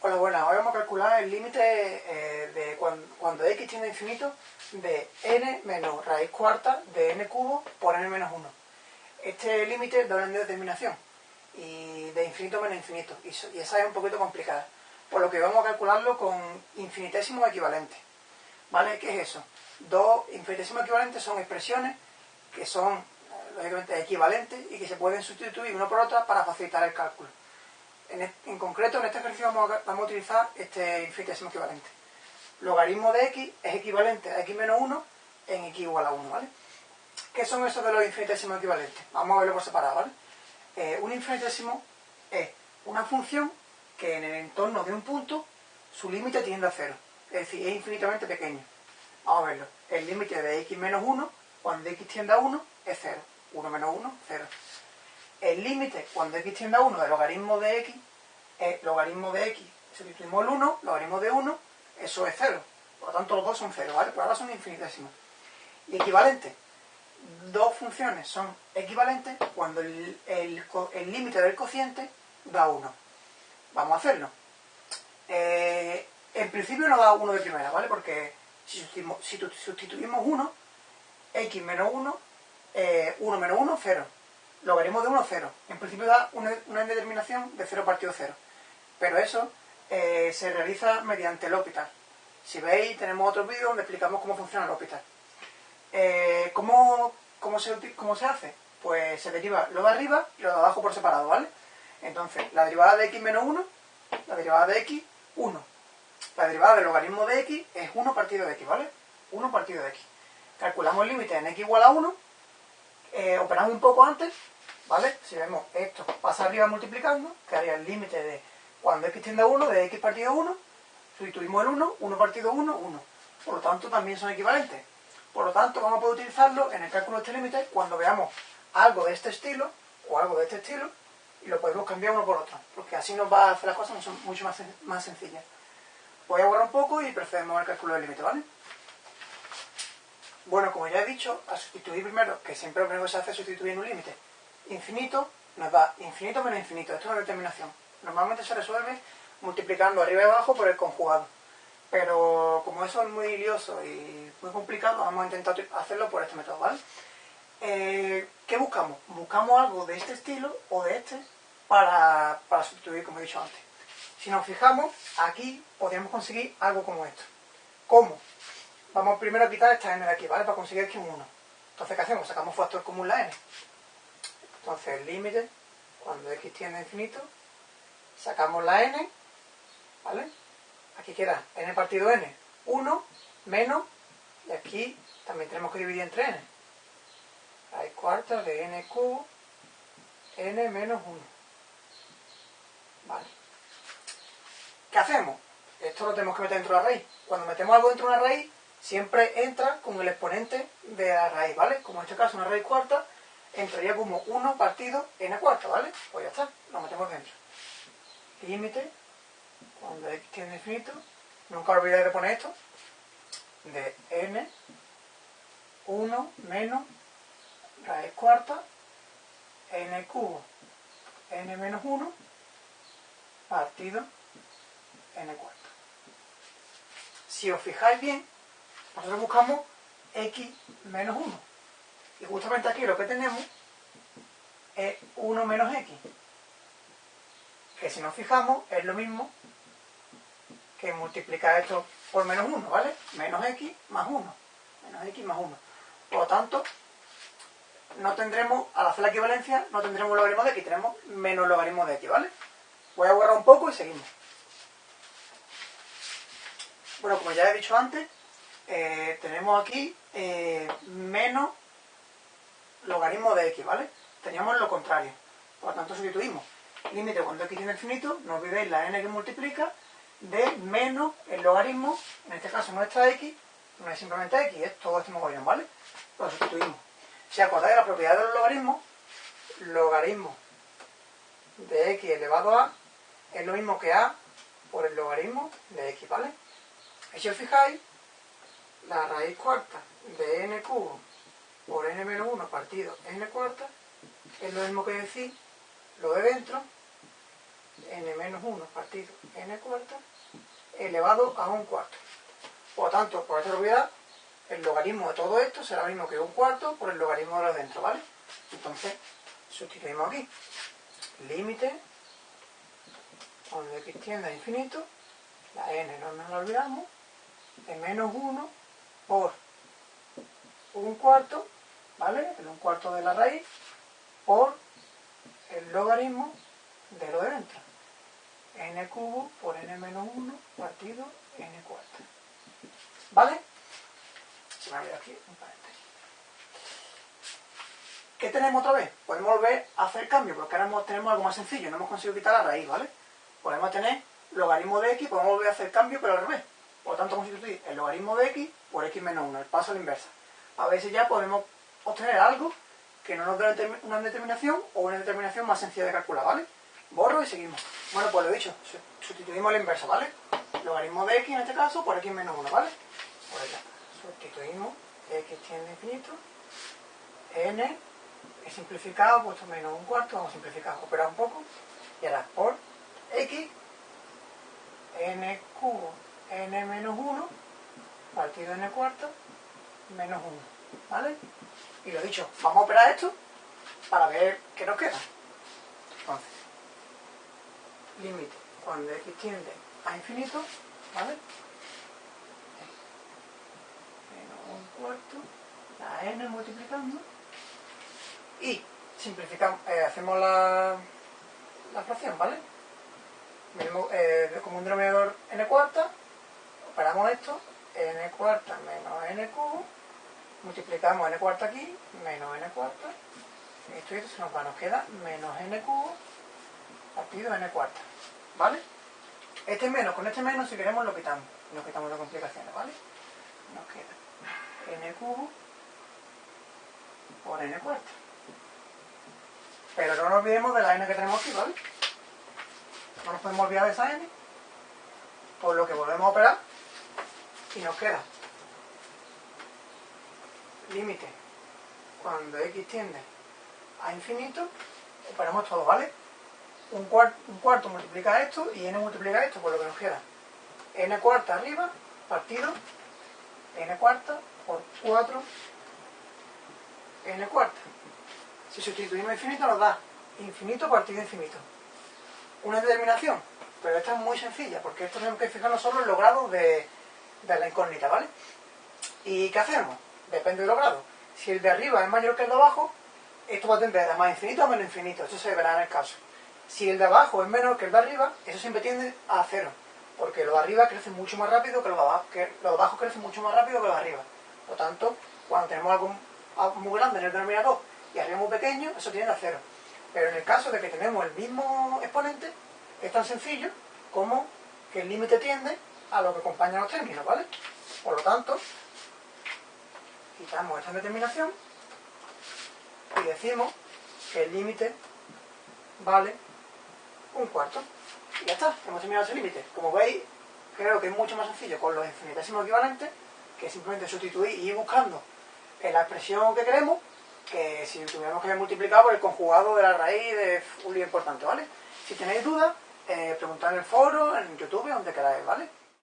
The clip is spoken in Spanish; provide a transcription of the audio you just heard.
Hola, buenas. Hoy vamos a calcular el límite eh, de cuando, x tiende a infinito de n menos raíz cuarta de n cubo por n menos 1. Este límite doble de determinación y de infinito menos infinito. Y, esa es un poquito complicada. Por lo que vamos a calcularlo con infinitesimos equivalentes. ¿Vale? ¿Qué es eso? Dos infinitesimos equivalentes son expresiones que son, eh, lógicamente, equivalentes y que se pueden sustituir una por otra para facilitar el cálculo. En, concreto, en este ejercicio vamos a, utilizar este infinitésimo equivalente. Logaritmo de x es equivalente a x menos 1 en x igual a 1, ¿vale? ¿Qué son esos de los infinitesimos equivalentes? Vamos a verlo por separado, ¿vale? Eh, un infinitésimo es una función que en el entorno de un punto su límite tiende a cero. Es decir, es infinitamente pequeño. Vamos a verlo. El límite de x menos 1, cuando x tiende a 1, es 0. 1 menos 1, 0 el límite cuando x tiende a 1 del logaritmo de x es logaritmo de x, sustituimos el 1, logaritmo de 1, eso es 0. Por lo tanto, los dos son 0, ¿vale? Por ahora son infinitesimos. Y equivalente. Dos funciones son equivalentes cuando el límite del cociente da 1. Vamos a hacerlo. Eh, en principio no da 1 de primera, ¿vale? Porque si sustituimos, 1, x menos 1, 1 eh, menos 1, 0 logaritmo de 1, 0. En principio da una, indeterminación de 0 partido 0. Pero eso eh, se realiza mediante el L'Hopital. Si veis, tenemos otro vídeo donde explicamos cómo funciona el L'Hopital. Eh, ¿cómo, se, ¿Cómo se hace? Pues se deriva lo de arriba y lo de abajo por separado, ¿vale? Entonces, la derivada de x menos 1, la derivada de x, 1. La derivada del logaritmo de x es 1 partido de x, ¿vale? 1 partido de x. Calculamos el límite en x igual a 1 eh, operamos un poco antes, ¿vale? Si vemos esto pasa arriba multiplicando, que haría el límite de cuando x tiende a 1, de x partido 1, sustituimos el 1, 1 partido 1, 1. Por lo tanto, también son equivalentes. Por lo tanto, vamos a poder utilizarlo en el cálculo de este límite cuando veamos algo de este estilo o algo de este estilo y lo podemos cambiar uno por otro, porque así nos va a hacer las cosas mucho más, más sencillas. Voy a borrar un poco y procedemos al cálculo del límite, ¿vale? Bueno, como ya he dicho, a sustituir primero, que siempre lo primero que se hace es sustituir un límite infinito, nos da infinito menos infinito. Esto es una determinación. Normalmente se resuelve multiplicando arriba y abajo por el conjugado. Pero como eso es muy lioso y muy complicado, vamos a intentar hacerlo por este método, ¿vale? Eh, ¿Qué buscamos? Buscamos algo de este estilo o de este para, para sustituir, como he dicho antes. Si nos fijamos, aquí podríamos conseguir algo como esto. ¿Cómo? Vamos primero a quitar esta n de aquí, ¿vale? Para conseguir aquí un 1. Entonces, ¿qué hacemos? Sacamos factor común la n. Entonces, el límite, cuando x tiende a infinito, sacamos la n, ¿vale? Aquí queda n partido n, 1 menos, y aquí también tenemos que dividir entre n. Raíz cuarta de n cubo, n menos 1. ¿Vale? ¿Qué hacemos? Esto lo tenemos que meter dentro de la raíz. Cuando metemos algo dentro de una raíz, siempre entra con el exponente de la raíz, ¿vale? Como en este caso una raíz cuarta, entraría como 1 partido n cuarta, ¿vale? Pues ya está, lo metemos dentro. Límite, cuando x tiene infinito, nunca olvidéis de poner esto, de n, 1 menos raíz cuarta, n cubo, n menos 1, partido n cuarta. Si os fijáis bien, nosotros buscamos x menos 1. Y justamente aquí lo que tenemos es 1 menos x. Que si nos fijamos es lo mismo que multiplicar esto por menos 1, ¿vale? Menos x más 1. Menos x más 1. Por lo tanto, no tendremos, al hacer la equivalencia, no tendremos logaritmo de x, tenemos menos logaritmo de x, ¿vale? Voy a borrar un poco y seguimos. Bueno, como ya he dicho antes, eh, tenemos aquí eh, menos logaritmo de x, ¿vale? Teníamos lo contrario. Por lo tanto, sustituimos límite cuando x tiene infinito, no olvidéis la n que multiplica, de menos el logaritmo, en este caso nuestra x, no es simplemente x, es todo este mogollón, ¿vale? Lo sustituimos. Si acordáis la propiedad de los logaritmos, logaritmo de x elevado a es lo mismo que a por el logaritmo de x, ¿vale? Y si os fijáis, la raíz cuarta de n cubo por n menos 1 partido n cuarta es lo mismo que decir lo de dentro n menos 1 partido n cuarta elevado a un cuarto. Por lo tanto, por esta propiedad, el logaritmo de todo esto será lo mismo que un cuarto por el logaritmo de lo de dentro, ¿vale? Entonces, sustituimos aquí. Límite, cuando x tiende a infinito, la n no nos la olvidamos, de menos 1 por un cuarto, ¿vale? El un cuarto de la raíz por el logaritmo de lo de dentro. n cubo por n menos 1 partido n cuarto. ¿Vale? Se me ha aquí un paréntesis. ¿Qué tenemos otra vez? Podemos volver a hacer cambio, porque ahora tenemos algo más sencillo, no hemos conseguido quitar la raíz, ¿vale? Podemos tener logaritmo de x, podemos volver a hacer cambio, pero al revés. Por lo tanto, sustituir el logaritmo de x por x menos 1, el paso a la inversa. A si ya podemos obtener algo que no nos dé una determinación o una determinación más sencilla de calcular, ¿vale? Borro y seguimos. Bueno, pues lo dicho, sustituimos la inversa, ¿vale? Logaritmo de x en este caso por x menos 1, ¿vale? Pues ya, sustituimos x tiende infinito, n, he simplificado, puesto menos un cuarto, vamos a simplificar, operar un poco, y ahora por x, n cubo, n menos 1, partido n cuarto, menos 1, ¿vale? Y lo dicho, vamos a operar esto para ver qué nos queda. Entonces, límite cuando x tiende a infinito, ¿vale? Menos un cuarto, la n multiplicando, y simplificamos, eh, hacemos la, la fracción, ¿vale? Eh, como un denominador n cuarta, operamos esto, n cuarta menos n cubo, multiplicamos n cuarta aquí, menos n cuarta, esto y esto se nos va, nos queda menos n cubo partido n cuarta, ¿vale? Este menos con este menos, si queremos, lo quitamos, nos quitamos las complicaciones, ¿vale? Nos queda n cubo por n cuarta. Pero no nos olvidemos de la n que tenemos aquí, ¿vale? No nos podemos olvidar de esa n, por lo que volvemos a operar y nos queda límite cuando x tiende a infinito, operamos todo, ¿vale? Un, cuarto multiplica esto y n multiplica esto, por lo que nos queda n cuarta arriba, partido n cuarta por 4 n cuarta. Si sustituimos infinito nos da infinito partido infinito. Una determinación, pero esta es muy sencilla, porque esto tenemos que fijarnos solo en los grados de, de la incógnita, ¿vale? ¿Y qué hacemos? depende de los grados. Si el de arriba es mayor que el de abajo, esto va a tender a más infinito o menos infinito. Esto se verá en el caso. Si el de abajo es menor que el de arriba, eso siempre tiende a cero. Porque lo de arriba crece mucho más rápido que lo de abajo, que lo de abajo crece mucho más rápido que lo de arriba. Por lo tanto, cuando tenemos algo muy grande en el denominador y arriba muy pequeño, eso tiende a cero. Pero en el caso de que tenemos el mismo exponente, es tan sencillo como que el límite tiende a lo que acompaña los términos, ¿vale? Por lo tanto, quitamos esta determinación y decimos que el límite vale un cuarto. Y ya está, hemos terminado ese límite. Como veis, creo que es mucho más sencillo con los infinitesimos equivalentes que simplemente sustituir y ir buscando en la expresión que queremos que si tuviéramos que multiplicar por el conjugado de la raíz de un lío importante, ¿vale? Si tenéis dudas, eh, preguntad en el foro, en YouTube, donde queráis, ¿vale?